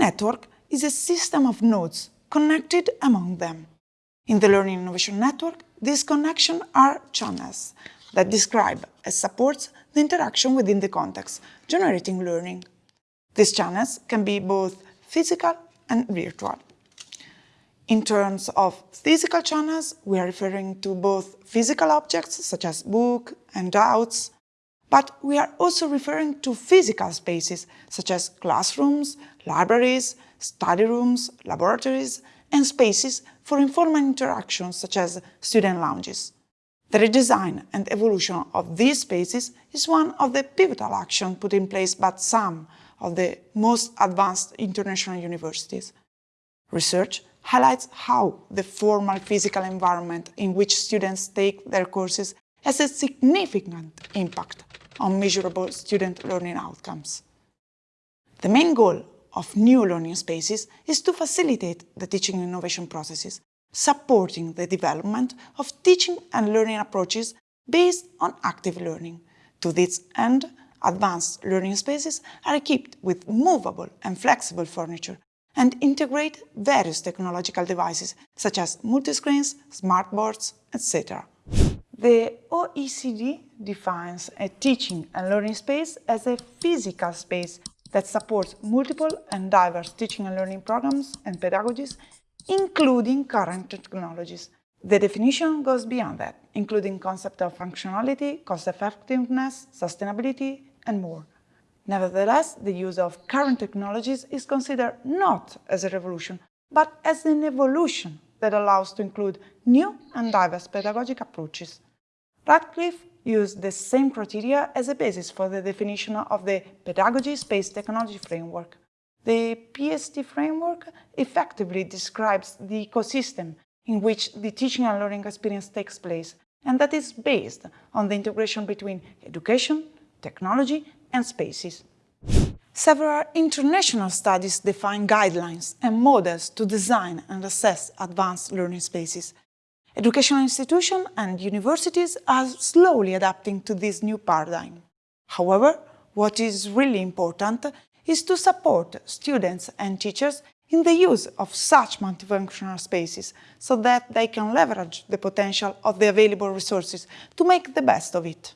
network is a system of nodes connected among them. In the Learning Innovation Network, these connections are channels that describe and support the interaction within the context, generating learning. These channels can be both physical and virtual. In terms of physical channels, we are referring to both physical objects such as books and handouts, but we are also referring to physical spaces such as classrooms, libraries, study rooms, laboratories, and spaces for informal interactions such as student lounges. The redesign and evolution of these spaces is one of the pivotal actions put in place by some of the most advanced international universities. Research highlights how the formal physical environment in which students take their courses has a significant impact on measurable student learning outcomes. The main goal of new learning spaces is to facilitate the teaching innovation processes, supporting the development of teaching and learning approaches based on active learning. To this end, advanced learning spaces are equipped with movable and flexible furniture and integrate various technological devices such as multiscreens, smartboards, etc. The OECD defines a teaching and learning space as a physical space that supports multiple and diverse teaching and learning programs and pedagogies, including current technologies. The definition goes beyond that, including concepts of functionality, cost-effectiveness, sustainability, and more. Nevertheless, the use of current technologies is considered not as a revolution, but as an evolution that allows to include new and diverse pedagogic approaches. Radcliffe used the same criteria as a basis for the definition of the Pedagogy Space Technology Framework. The PST framework effectively describes the ecosystem in which the teaching and learning experience takes place, and that is based on the integration between education, technology and spaces. Several international studies define guidelines and models to design and assess advanced learning spaces, Educational institutions and universities are slowly adapting to this new paradigm. However, what is really important is to support students and teachers in the use of such multifunctional spaces so that they can leverage the potential of the available resources to make the best of it.